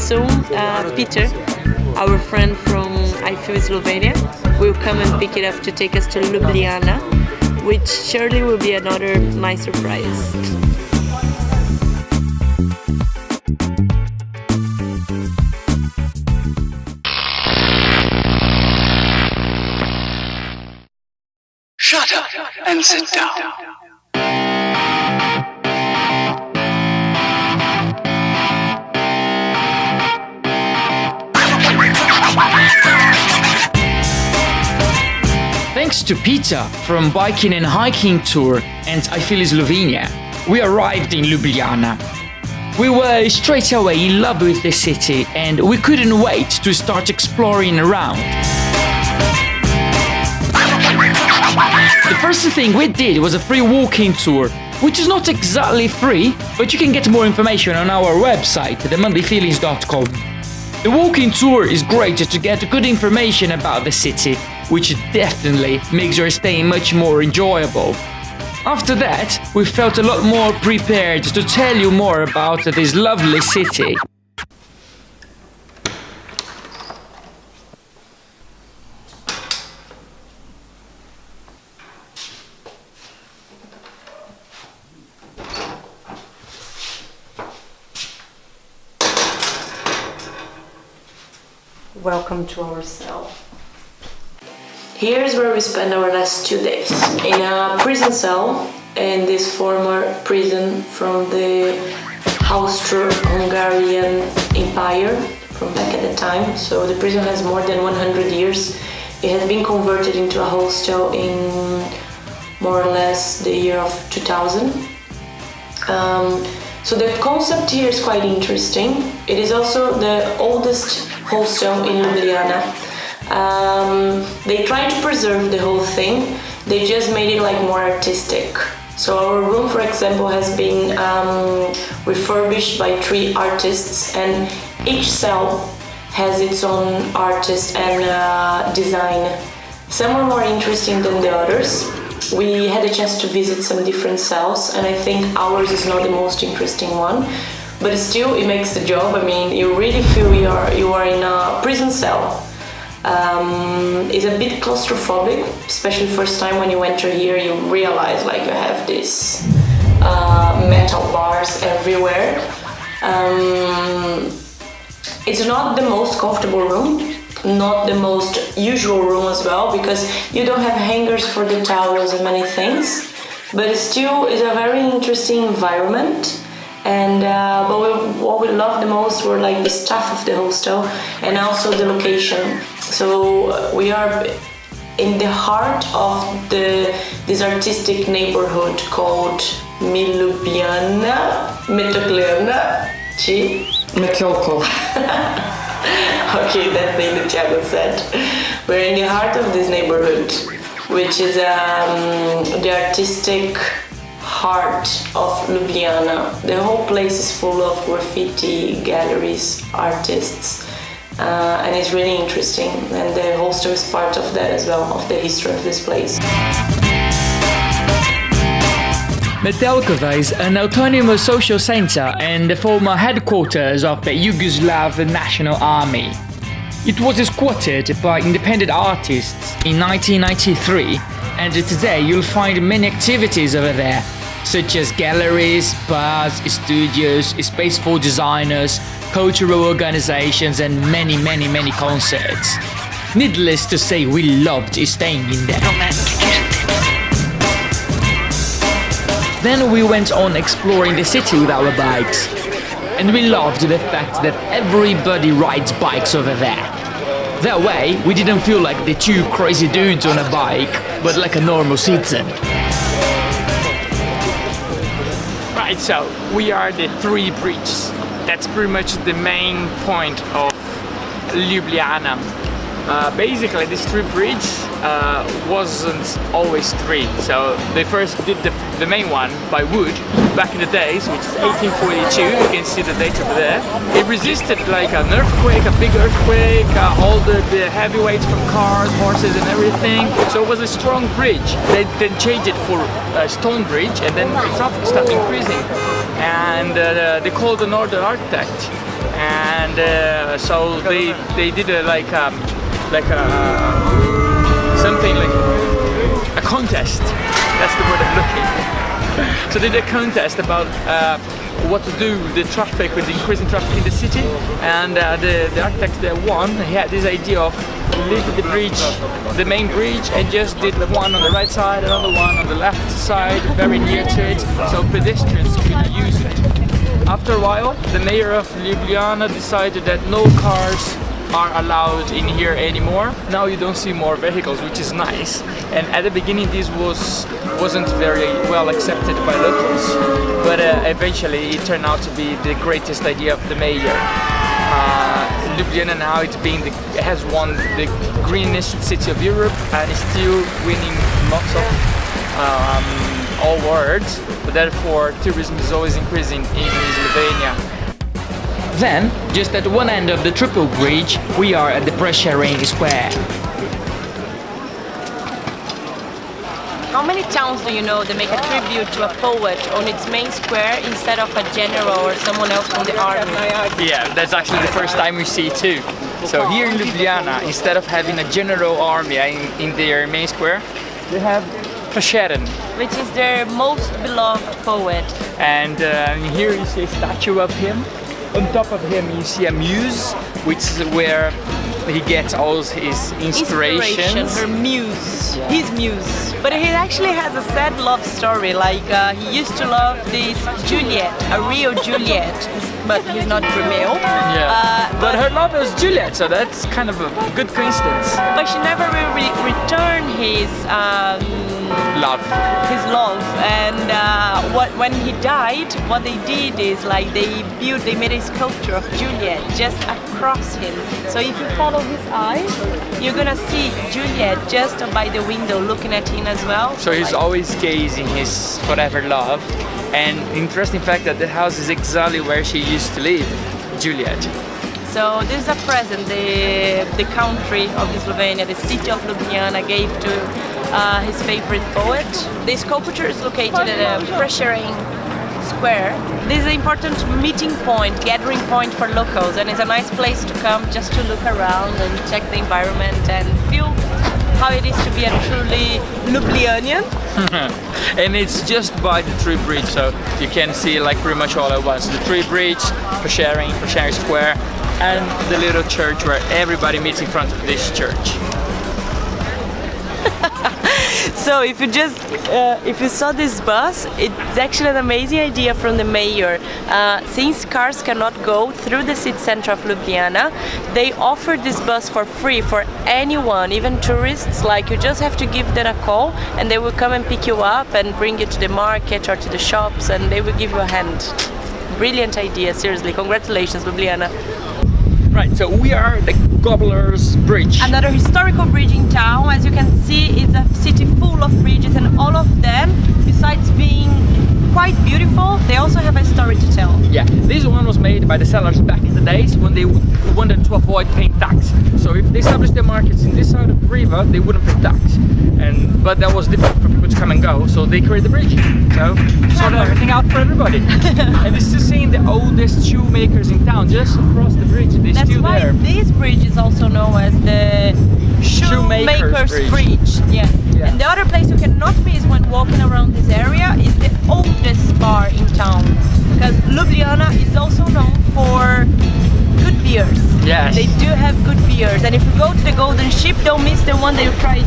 soon uh, Peter, our friend from I feel Slovenia, will come and pick it up to take us to Ljubljana, which surely will be another nice surprise. Shut up and sit down. To Peter from Biking and Hiking Tour and I Feel Slovenia, we arrived in Ljubljana. We were straight away in love with the city and we couldn't wait to start exploring around. The first thing we did was a free walking tour, which is not exactly free, but you can get more information on our website, themondayfeelings.com. The walking tour is great to get good information about the city, which definitely makes your stay much more enjoyable. After that, we felt a lot more prepared to tell you more about this lovely city. Welcome to our cell. Here's where we spend our last two days. In a prison cell in this former prison from the Austro-Hungarian Empire from back at the time. So the prison has more than 100 years. It has been converted into a hostel in more or less the year of 2000. Um, so the concept here is quite interesting. It is also the oldest hostel in Ljubljana. Um, they tried to preserve the whole thing. They just made it like more artistic. So our room, for example, has been um, refurbished by three artists, and each cell has its own artist and uh, design. Some are more interesting than the others. We had a chance to visit some different cells, and I think ours is not the most interesting one. But still, it makes the job. I mean, you really feel you are you are in a prison cell. Um, it's a bit claustrophobic, especially first time when you enter here. You realize like you have these uh, metal bars everywhere. Um, it's not the most comfortable room not the most usual room as well because you don't have hangers for the towels and many things but still is a very interesting environment and uh, but we, what we love the most were like the staff of the hostel and also the location so uh, we are in the heart of the this artistic neighborhood called Milubiana Metokliana Metelko. okay, that thing that Thiago said. We're in the heart of this neighborhood, which is um, the artistic heart of Ljubljana. The whole place is full of graffiti, galleries, artists, uh, and it's really interesting. And the hostel is part of that as well, of the history of this place. Metelkova is an autonomous social center and the former headquarters of the Yugoslav National Army. It was squatted by independent artists in 1993 and today you'll find many activities over there, such as galleries, bars, studios, space for designers, cultural organizations and many many many concerts. Needless to say we loved staying in there. Then we went on exploring the city with our bikes. And we loved the fact that everybody rides bikes over there. That way, we didn't feel like the two crazy dudes on a bike, but like a normal citizen. Right, so we are the three bridges. That's pretty much the main point of Ljubljana. Uh, basically, these three bridges uh, wasn't always three. So they first did the, the main one by wood back in the days, which is 1842. You can see the date over there. It resisted like an earthquake, a big earthquake, uh, all the, the heavyweights from cars, horses and everything. So it was a strong bridge. They then changed it for a stone bridge and then the traffic started increasing. And uh, they called the northern architect and uh, so they they did a like um, like a something like a contest. That's the word I'm looking. so they did a contest about uh, what to do with the traffic, with the increasing traffic in the city, and uh, the the architect that won, he had this idea of leaving the bridge, the main bridge, and just did one on the right side, another one on the left side, very near to it, so pedestrians could use it. After a while, the mayor of Ljubljana decided that no cars are allowed in here anymore. Now you don't see more vehicles, which is nice. And at the beginning this was, wasn't very well accepted by locals, but uh, eventually it turned out to be the greatest idea of the mayor. Uh, Ljubljana now it's being the, has won the greenest city of Europe and is still winning lots of um, but therefore tourism is always increasing in Slovenia. Then, just at one end of the triple bridge, we are at the Prešeren Square. How many towns do you know that make a tribute to a poet on its main square instead of a general or someone else from the army? Yeah, that's actually the first time we see it too. So here in Ljubljana, instead of having a general army in, in their main square, they have Prešeren. Which is their most beloved poet. And uh, here you see a statue of him. On top of him you see a muse, which is where he gets all his inspirations. Inspiration, her muse, his muse. But he actually has a sad love story. Like uh, he used to love this Juliet, a real Juliet, but he's not Romeo. Yeah. Uh, but her love is Juliet, so that's kind of a good coincidence. But she never will re return his um, Love. his love. And uh, what when he died, what they did is like they built, they made a sculpture of Juliet just across him. So if you follow his eyes, you're gonna see Juliet just by the window looking at him as well. So he's Like- always gazing his forever love. And interesting fact that the house is exactly where she used to live, Juliet. So this is a present the the country of Slovenia, the city of Ljubljana gave to uh, his favorite poet. The sculpture is located at a Prešeren Square. This is an important meeting point, gathering point for locals, and it's a nice place to come just to look around and check the environment and feel how it is to be a truly Ljubljanian. and it's just by the tree bridge, so you can see like pretty much all at once. The tree bridge, Prešeren, Prešeren Square, and the little church where everybody meets in front of this church. So if you just uh, if you saw this bus, it's actually an amazing idea from the mayor. Uh, since cars cannot go through the city center of Ljubljana, they offer this bus for free for anyone, even tourists. Like you just have to give them a call, and they will come and pick you up and bring you to the market or to the shops, and they will give you a hand. Brilliant idea, seriously. Congratulations, Ljubljana. Right, so we are the Cobbler's Bridge. Another historical bridge in town. As you can see, it's a city full of bridges, and all of them, besides being quite beautiful, they also have a story to tell. Yeah, this one was made by the sellers back in the days when they wanted to avoid paying tax. So if they established their markets in this side of the river, they wouldn't pay tax. And but that was difficult for people to come and go, so they created the bridge. So sorted everything out for everybody. and this is seeing the oldest shoemakers in town, just across the bridge. They're That's still why there. this bridge is also known as the Shoemaker's Shoemaker's Bridge. Bridge. Yeah. Yeah. And the other place you cannot miss when walking around this area is the oldest bar in town. Because Ljubljana is also known for good beers. Yes. They do have good beers. And if you go to the Golden Ship, don't miss the one that you tried.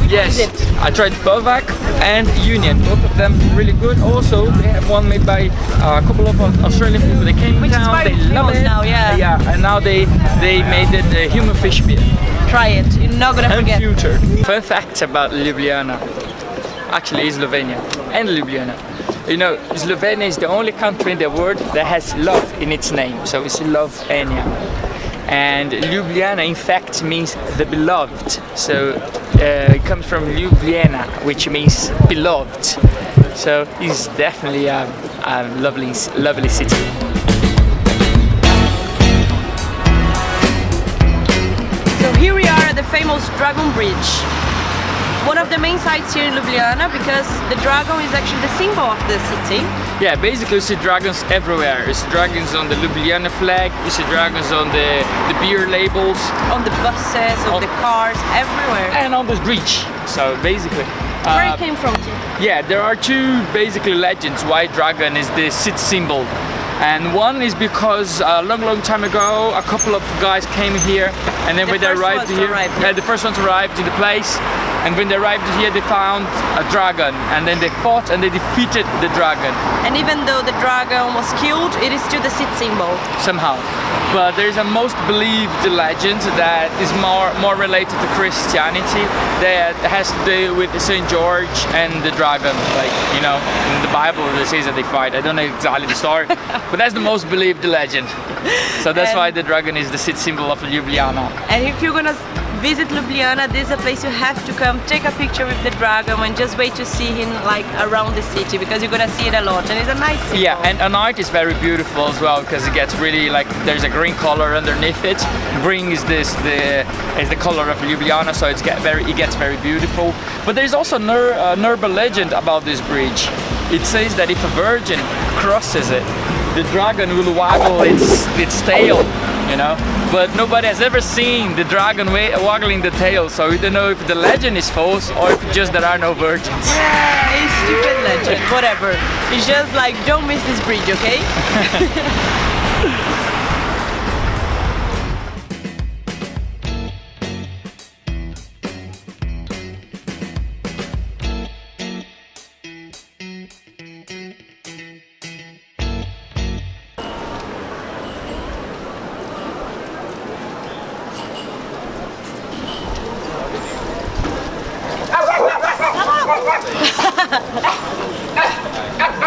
Which Yes. I tried Bovac and Union, both of them really good. Also, they have one made by uh, a couple of Australian people. They came Which town, they love it. now, yeah. Yeah, and now they they made it uh, human fish beer Try it. You're not gonna and forget. future. Fun facts about Ljubljana. Actually, Slovenia and Ljubljana. You know, Slovenia is the only country in the world that has love in its name, so it's Slovenia. And Ljubljana, in fact, means the beloved. So uh, it comes from Ljubljana, which means beloved. So it's definitely a, a lovely, lovely city. So here we are at the famous Dragon Bridge. One of the main sites here in Ljubljana because the dragon is actually the symbol of the city. Yeah, basically you see dragons everywhere. You see dragons on the Ljubljana flag, you see dragons on the, the beer labels, On the buses, on, On- the cars, everywhere. and on the bridge. So basically. Where uh, it came from? Yeah, there are two basically legends why dragon is the city symbol. And one is because a long, long time ago, a couple of guys came here, and then The when they arrived here, arrive, yeah, yeah. the first ones arrived in the place, and when they arrived here, they found a dragon, and then they fought and they defeated the dragon And even though the dragon was killed, it is still the city symbol. somehow. But there is a most believed legend that is more more related to Christianity that has to do with Saint George and the dragon. Like you know, in the Bible it says that they fight. I don't know exactly the story, but that's the most believed legend. So that's And- why the dragon is the city symbol of Ljubljana. And if you're gonna visit Ljubljana, this is a place you have to come, take a picture with the dragon and just wait to see him like around the city because you're gonna see it a lot and it's a nice symbol. Yeah, and at night is very beautiful as well because it gets really like there's a green color underneath it. Green is this the is the color of Ljubljana, so it's get very it gets very beautiful. But there's also an ur, an urban legend about this bridge. It says that if a virgin crosses it, the dragon will waggle its its tail, you know. But nobody has ever seen the dragon wa- waggling the tail, so we don't know if the legend is false or if just there are no virgins. Yeah, it's stupid legend, whatever. It's just like don't miss this bridge, okay?